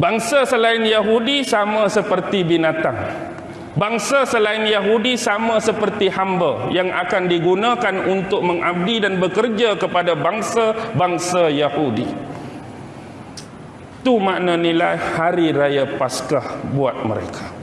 Bangsa selain Yahudi sama seperti binatang. Bangsa selain Yahudi sama seperti hamba yang akan digunakan untuk mengabdi dan bekerja kepada bangsa-bangsa Yahudi. Itu makna nilai hari raya Paskah buat mereka.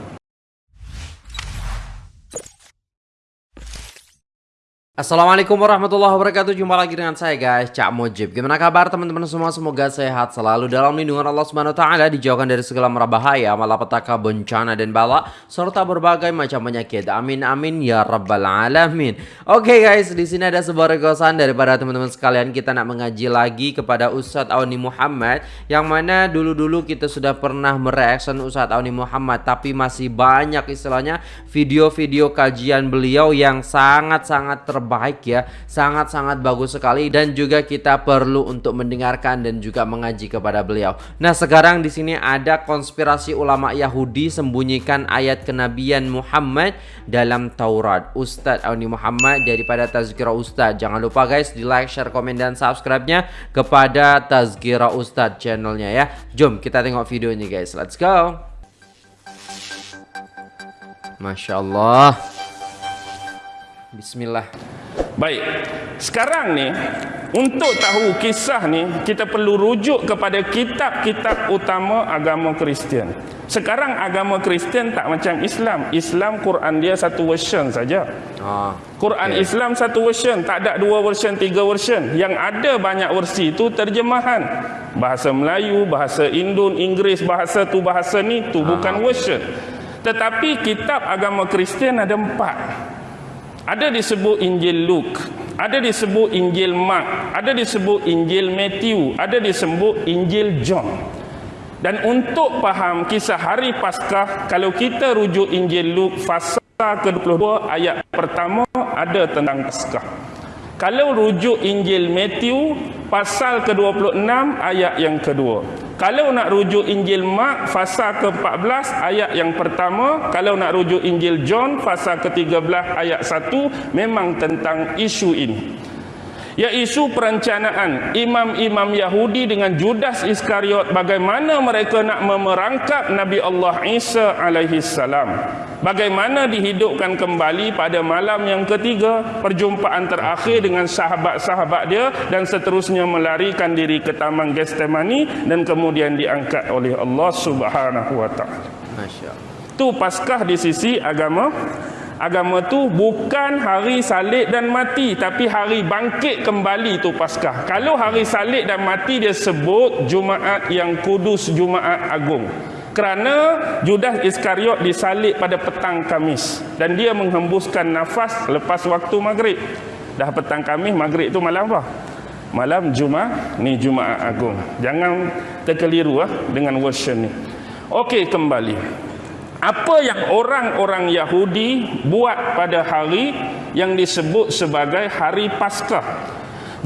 Assalamualaikum warahmatullahi wabarakatuh. Jumpa lagi dengan saya guys. Cak Mojib Gimana kabar teman-teman semua? Semoga sehat selalu Dalam lindungan Allah Subhanahu Taala Dijauhkan dari segala merabahaya Malapetaka bencana dan bala Serta berbagai macam penyakit. Amin amin ya rabbal alamin. Oke okay, guys di sini ada sebuah requestan Daripada teman-teman sekalian. Kita nak mengaji lagi kepada Ustadz Auni Muhammad Yang mana dulu-dulu kita sudah pernah mereaction Ustadz Auni Muhammad Tapi masih banyak istilahnya Video-video kajian beliau Yang sangat-sangat terbaik baik ya. Sangat-sangat bagus sekali dan juga kita perlu untuk mendengarkan dan juga mengaji kepada beliau. Nah sekarang di sini ada konspirasi ulama Yahudi sembunyikan ayat kenabian Muhammad dalam Taurat. Ustadz Auni Muhammad daripada Tazkirah Ustadz. Jangan lupa guys di like share komen dan subscribe-nya kepada Tazkirah Ustadz channelnya ya. Jom kita tengok videonya guys. Let's go. Masya Allah. Bismillah Baik, sekarang ni untuk tahu kisah ni kita perlu rujuk kepada kitab-kitab utama agama Kristian. Sekarang agama Kristian tak macam Islam. Islam Quran dia satu version saja. Ah, Quran okay. Islam satu version, tak ada dua version, tiga version. Yang ada banyak versi itu terjemahan. Bahasa Melayu, bahasa Indon, Inggeris, bahasa tu bahasa ni tu ah. bukan version. Tetapi kitab agama Kristian ada empat. Ada disebut Injil Luke, ada disebut Injil Mark, ada disebut Injil Matthew, ada disebut Injil John. Dan untuk faham kisah hari Paskah, kalau kita rujuk Injil Luke fasa ke-22 ayat pertama ada tentang Paskah. Kalau rujuk Injil Matthew pasal ke-26 ayat yang kedua. Kalau nak rujuk Injil Mak fasa ke-14 ayat yang pertama, kalau nak rujuk Injil John fasa ke-13 ayat 1 memang tentang isu ini. Iaitu perencanaan imam-imam Yahudi dengan Judas Iskariot bagaimana mereka nak memerangkap Nabi Allah Isa alaihi salam. Bagaimana dihidupkan kembali pada malam yang ketiga perjumpaan terakhir dengan sahabat-sahabat dia dan seterusnya melarikan diri ke taman Getsemani dan kemudian diangkat oleh Allah Subhanahu wa taala. Masya-Allah. Tu Paskah di sisi agama agama tu bukan hari salib dan mati tapi hari bangkit kembali tu Paskah. Kalau hari salib dan mati dia sebut Jumaat yang kudus Jumaat agung. Kerana Judas Iskariot disalib pada petang Kamis dan dia menghembuskan nafas lepas waktu maghrib. Dah petang Kamis, maghrib tu malam apa? Malam Jumaat, ni Jumaat agung. Jangan terkeliru ah dengan version ni. Okey kembali apa yang orang-orang Yahudi buat pada hari yang disebut sebagai hari Paskah.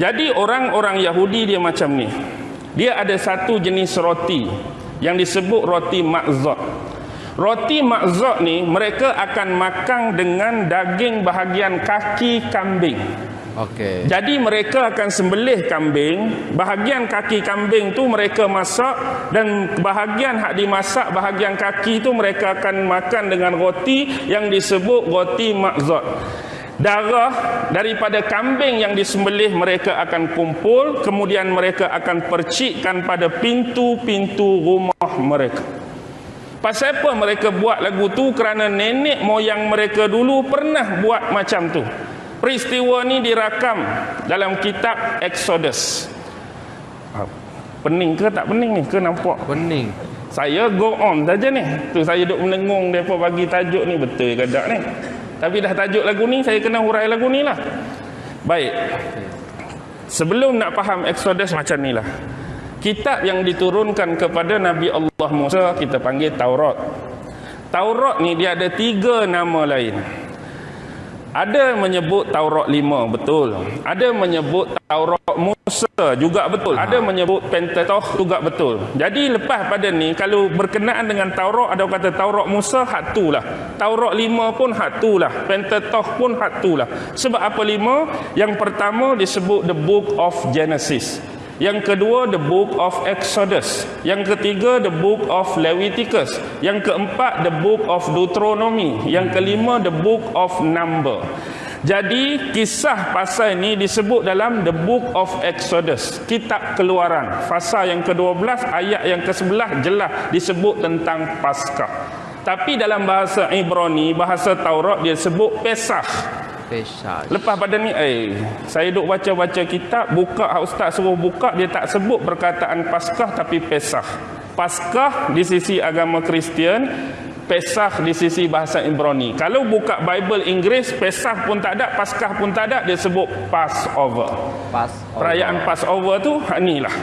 Jadi orang-orang Yahudi dia macam ni. Dia ada satu jenis roti yang disebut roti makzot. Roti makzot ni mereka akan makan dengan daging bahagian kaki kambing. Okey. Jadi mereka akan sembelih kambing, bahagian kaki kambing tu mereka masak dan bahagian hak dimasak bahagian kaki tu mereka akan makan dengan roti yang disebut roti makzat. Darah daripada kambing yang disembelih mereka akan kumpul, kemudian mereka akan percikkan pada pintu-pintu rumah mereka. Pasal apa mereka buat lagu tu? Kerana nenek moyang mereka dulu pernah buat macam tu. Peristiwa ni dirakam dalam kitab Exodus. Ah, pening ke tak pening ni? Ke nampak? Pening. Saya go on saja ni. Tu saya duduk menengung depa bagi tajuk ni betul ke tak ni. Tapi dah tajuk lagu ni saya kena hurai lagu ni lah. Baik. Sebelum nak faham Exodus macam ni lah. Kitab yang diturunkan kepada Nabi Allah Musa kita panggil Taurat. Taurat ni dia ada tiga nama lain. Ada menyebut Taurat lima betul. Ada menyebut Taurat Musa juga betul. Ada menyebut Pentateuch juga betul. Jadi lepas pada ni kalau berkenaan dengan Taurat ada kata Taurat Musa hak tu lah. Taurat lima pun hak tu lah. Pentateuch pun hak tu lah. Sebab apa lima? Yang pertama disebut the book of Genesis. Yang kedua the book of Exodus. Yang ketiga the book of Leviticus. Yang keempat the book of Deuteronomy. Yang kelima the book of Number. Jadi kisah pasal ini disebut dalam the book of Exodus, kitab keluaran. Fasa yang ke-12 ayat yang ke-11 jelas disebut tentang Paskah. Tapi dalam bahasa Ibrani, bahasa Taurat dia sebut Pesach. Pesach. Lepas pada ni eh saya duk baca-baca kitab, buka ustaz suruh buka dia tak sebut perkataan Paskah tapi Pesach. Paskah di sisi agama Kristian Pesach di sisi bahasa Ibrani. Kalau buka Bible Inggeris, Pesach pun tak ada, Paskah pun tak ada, dia sebut Passover. Passover. Perayaan Passover tu inilah.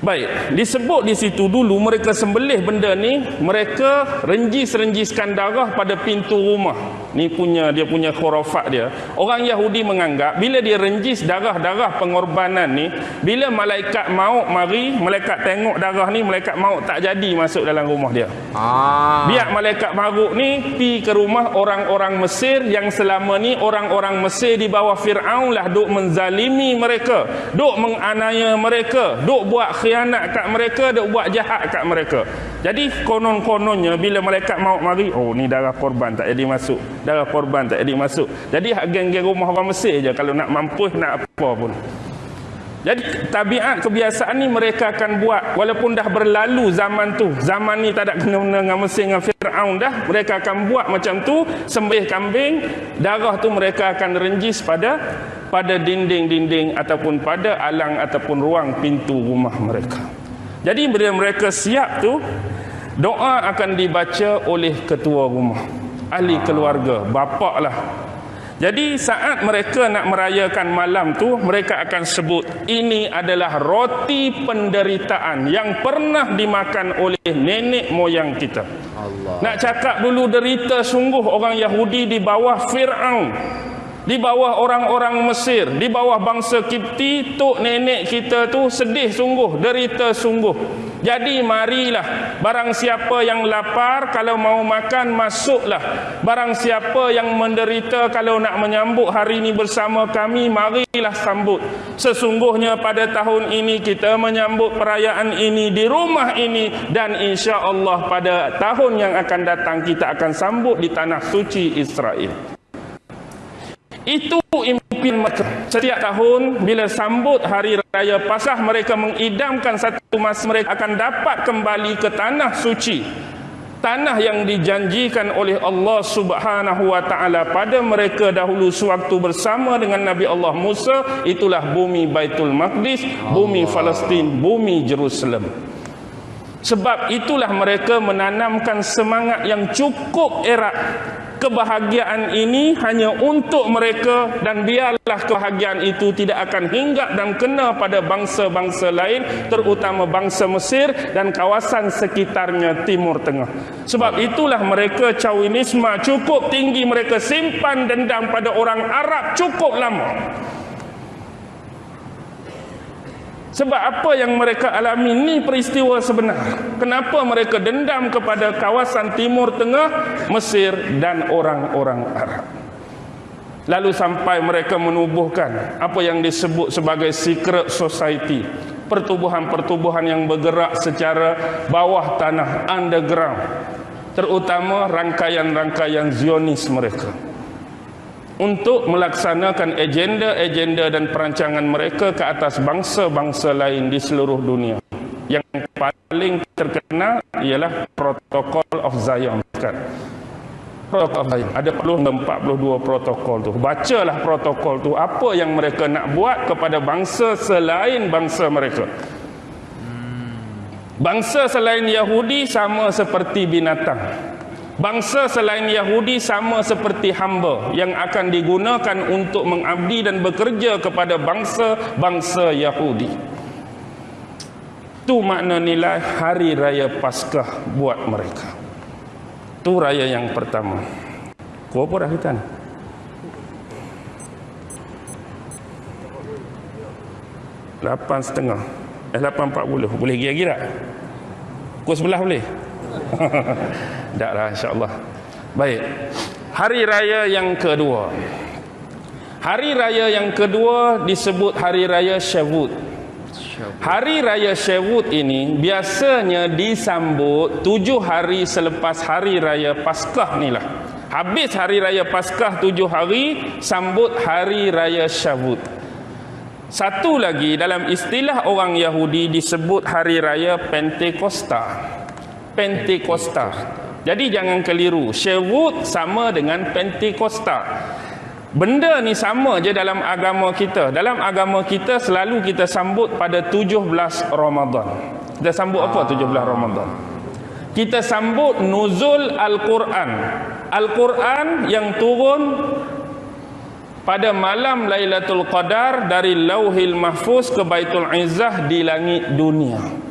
Baik, disebut di situ dulu mereka sembelih benda ni, mereka renjis-renjiskan darah pada pintu rumah. Ni punya dia punya khurafat dia. Orang Yahudi menganggap bila dia renjis darah-darah pengorbanan ni, bila malaikat maut mari, malaikat tengok darah ni, malaikat maut tak jadi masuk dalam rumah dia. Ah. Biar malaikat maruk ni pi ke rumah orang-orang Mesir yang selama ni orang-orang Mesir di bawah Fir'aun lah duk menzalimi mereka, duk menganiaya mereka, duk buat khianat kat mereka, duk buat jahat kat mereka. Jadi konon-kononnya bila malaikat maut mari, oh ni darah korban tak jadi masuk. Darah korban tak jadi masuk. Jadi hak geng-geng rumah orang Mesir je kalau nak mampus nak apa pun. Jadi tabiat kebiasaan ni mereka akan buat walaupun dah berlalu zaman tu. Zaman ni tak ada kena-mena dengan Mesir dengan Firaun dah. Mereka akan buat macam tu, sembelih kambing, darah tu mereka akan renjis pada pada dinding-dinding ataupun pada alang ataupun ruang pintu rumah mereka. Jadi bila mereka siap tu, doa akan dibaca oleh ketua rumah, ahli keluarga, bapak lah jadi saat mereka nak merayakan malam tu mereka akan sebut ini adalah roti penderitaan yang pernah dimakan oleh nenek moyang kita. Allah. Nak cakap dulu derita sungguh orang Yahudi di bawah Firaun. Di bawah orang-orang Mesir, di bawah bangsa Kipti, tok nenek kita tu sedih sungguh, derita sungguh. Jadi marilah barang siapa yang lapar kalau mau makan masuklah. Barang siapa yang menderita kalau nak menyambut hari ini bersama kami marilah sambut. Sesungguhnya pada tahun ini kita menyambut perayaan ini di rumah ini dan insya-Allah pada tahun yang akan datang kita akan sambut di tanah suci Israel. Itu mereka. Setiap tahun bila sambut hari raya Paskah mereka mengidamkan satu masa mereka akan dapat kembali ke tanah suci. Tanah yang dijanjikan oleh Allah Subhanahu wa taala pada mereka dahulu sewaktu bersama dengan Nabi Allah Musa itulah bumi Baitul Maqdis, bumi Palestin, bumi Jerusalem. Sebab itulah mereka menanamkan semangat yang cukup erat kebahagiaan ini hanya untuk mereka dan biarlah kebahagiaan itu tidak akan hinggap dan kena pada bangsa-bangsa lain terutama bangsa Mesir dan kawasan sekitarnya Timur Tengah. Sebab itulah mereka Chawinisme cukup tinggi mereka simpan dendam pada orang Arab cukup lama. Sebab apa yang mereka alami ni peristiwa sebenar. Kenapa mereka dendam kepada kawasan Timur Tengah, Mesir dan orang-orang Arab. Lalu sampai mereka menubuhkan apa yang disebut sebagai secret society. Pertubuhan-pertubuhan yang bergerak secara bawah tanah, underground. Terutama rangkaian-rangkaian Zionis mereka untuk melaksanakan agenda-agenda dan perancangan mereka ke atas bangsa-bangsa lain di seluruh dunia. Yang paling terkenal ialah protokol of Zion kan. Protokol of Zion. Ada 42 protokol tu. Bacalah protokol tu apa yang mereka nak buat kepada bangsa selain bangsa mereka. Bangsa selain Yahudi sama seperti binatang. Bangsa selain Yahudi sama seperti hamba yang akan digunakan untuk mengabdi dan bekerja kepada bangsa-bangsa Yahudi. Itu makna nilai hari raya Paskah buat mereka. Itu raya yang pertama. Kau apa kita ni? Lapan setengah. Eh, lapan empat puluh. Boleh gira-gira? Kau sebelah boleh? Taklah insya-Allah. Baik. Hari raya yang kedua. Hari raya yang kedua disebut hari raya Shavuot. Hari Raya Syawut ini biasanya disambut tujuh hari selepas Hari Raya Paskah ni lah. Habis Hari Raya Paskah tujuh hari, sambut Hari Raya Syawut. Satu lagi dalam istilah orang Yahudi disebut Hari Raya Pentekosta. Pentekosta. Jadi jangan keliru. Syawut sama dengan Pentekosta. Benda ni sama je dalam agama kita. Dalam agama kita selalu kita sambut pada 17 Ramadan. Kita sambut apa 17 Ramadan? Kita sambut nuzul Al-Quran. Al-Quran yang turun pada malam Lailatul Qadar dari Lauhil Mahfuz ke Baitul Izzah di langit dunia.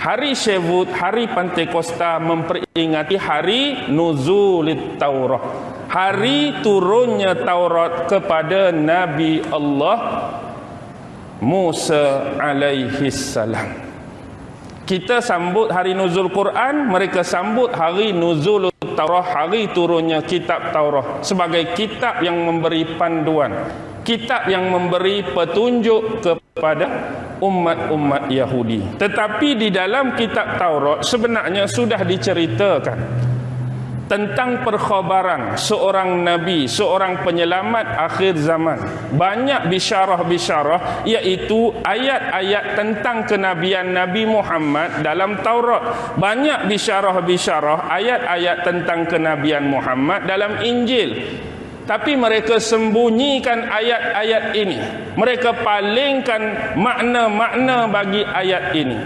Hari Syevut, hari Pentekosta memperingati hari Nuzulit Taurah hari turunnya Taurat kepada Nabi Allah Musa alaihi salam. Kita sambut hari nuzul Quran, mereka sambut hari nuzul Taurat, hari turunnya kitab Taurat sebagai kitab yang memberi panduan, kitab yang memberi petunjuk kepada umat-umat Yahudi. Tetapi di dalam kitab Taurat sebenarnya sudah diceritakan tentang perkhabaran seorang nabi, seorang penyelamat akhir zaman. Banyak bisyarah-bisyarah iaitu ayat-ayat tentang kenabian Nabi Muhammad dalam Taurat. Banyak bisyarah-bisyarah ayat-ayat tentang kenabian Muhammad dalam Injil. Tapi mereka sembunyikan ayat-ayat ini. Mereka palingkan makna-makna bagi ayat ini.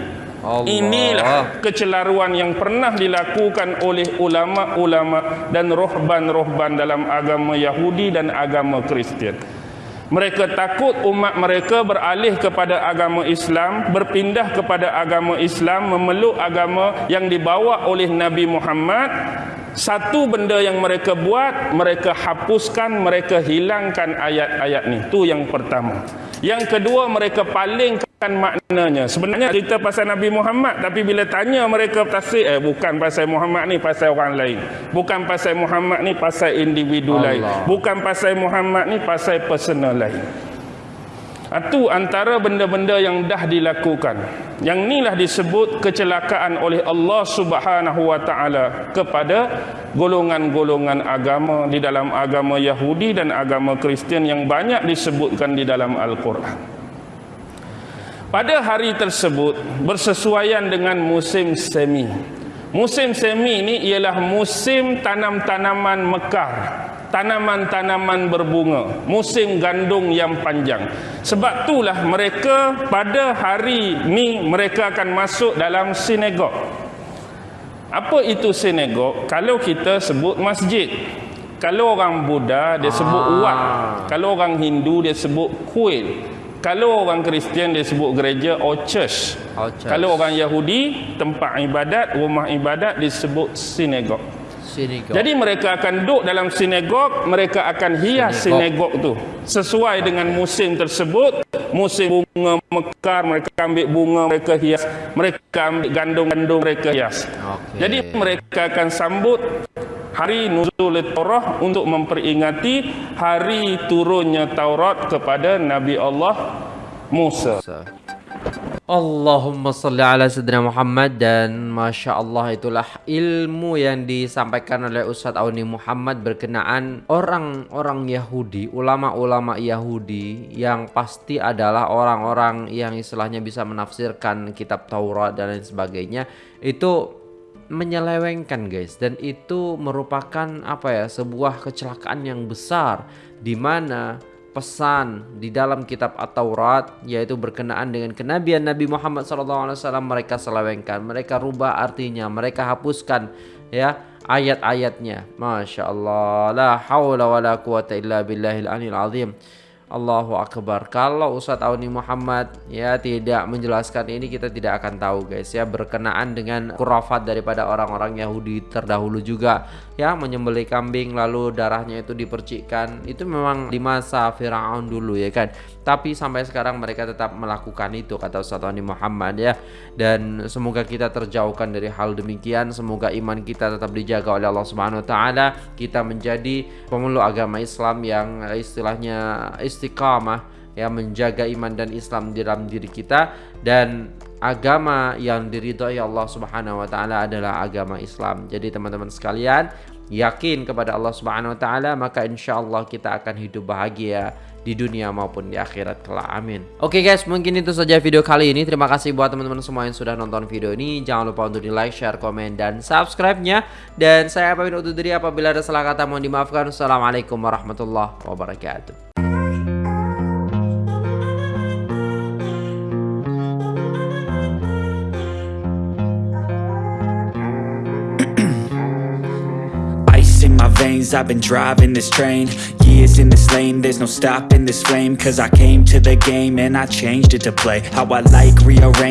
Allah. Inilah kecelaruan yang pernah dilakukan oleh ulama-ulama dan rohban-rohban dalam agama Yahudi dan agama Kristian. Mereka takut umat mereka beralih kepada agama Islam, berpindah kepada agama Islam, memeluk agama yang dibawa oleh Nabi Muhammad. Satu benda yang mereka buat, mereka hapuskan, mereka hilangkan ayat-ayat ni. Itu yang pertama. Yang kedua, mereka palingkan maknanya sebenarnya cerita pasal Nabi Muhammad tapi bila tanya mereka tafsir eh bukan pasal Muhammad ni pasal orang lain bukan pasal Muhammad ni pasal individu Allah. lain bukan pasal Muhammad ni pasal personal lain itu antara benda-benda yang dah dilakukan. Yang inilah disebut kecelakaan oleh Allah subhanahu wa ta'ala kepada golongan-golongan agama di dalam agama Yahudi dan agama Kristian yang banyak disebutkan di dalam Al-Quran. Pada hari tersebut bersesuaian dengan musim semi. Musim semi ini ialah musim tanam-tanaman mekar, tanaman-tanaman berbunga, musim gandum yang panjang. Sebab itulah mereka pada hari ini mereka akan masuk dalam sinagog. Apa itu sinagog? Kalau kita sebut masjid. Kalau orang Buddha dia sebut wat. Ah. Kalau orang Hindu dia sebut kuil. Kalau orang Kristian dia sebut gereja or church. or church. Kalau orang Yahudi, tempat ibadat, rumah ibadat disebut sinagog. Sinagog. Jadi mereka akan duduk dalam sinagog, mereka akan hias sinagog tu sesuai dengan musim tersebut. Musim bunga mekar, mereka ambil bunga, mereka hias. Mereka ambil gandum-gandum, mereka hias. Okay. Jadi mereka akan sambut hari nuzul Taurat untuk memperingati hari turunnya Taurat kepada Nabi Allah Musa. Allahumma salli ala sayyidina Muhammad dan Masya Allah itulah ilmu yang disampaikan oleh Ustaz Auni Muhammad berkenaan orang-orang Yahudi, ulama-ulama Yahudi yang pasti adalah orang-orang yang istilahnya bisa menafsirkan kitab Taurat dan lain sebagainya itu menyelewengkan guys. Dan itu merupakan apa ya sebuah kecelakaan yang besar di mana pesan di dalam kitab At-Taurat yaitu berkenaan dengan kenabian Nabi Muhammad SAW mereka selewengkan mereka rubah artinya mereka hapuskan ya ayat-ayatnya. Masya Allah. La hawla wa la quwata illa billahil anil azim Allahu Akbar. Kalau Ustadz Auni Muhammad ya tidak menjelaskan ini kita tidak akan tahu guys ya. Berkenaan dengan kurafat daripada orang-orang Yahudi terdahulu juga ya. Menyembelih kambing lalu darahnya itu dipercikkan. Itu memang di masa Firaun dulu ya kan. Tapi sampai sekarang mereka tetap melakukan itu kata Ustadz Auni Muhammad ya. Dan semoga kita terjauhkan dari hal demikian. Semoga iman kita tetap dijaga oleh Allah Subhanahu wa taala. Kita menjadi pemeluk agama Islam yang istilahnya istiqamah ya menjaga iman dan Islam di dalam diri kita dan agama yang diridhoi Allah Subhanahu wa taala adalah agama Islam. Jadi teman-teman sekalian, yakin kepada Allah Subhanahu wa taala maka insyaallah kita akan hidup bahagia di dunia maupun di akhirat kelak. Amin. Oke guys, mungkin itu saja video kali ini. Terima kasih buat teman-teman semua yang sudah nonton video ini. Jangan lupa untuk di like, share, komen, dan subscribe-nya. Dan saya pamit undur diri apabila ada salah kata mohon dimaafkan. Assalamualaikum warahmatullahi wabarakatuh. I've been driving this train. Years in this lane, there's no stopping this flame. Cause I came to the game and I changed it to play. How I like, rearrange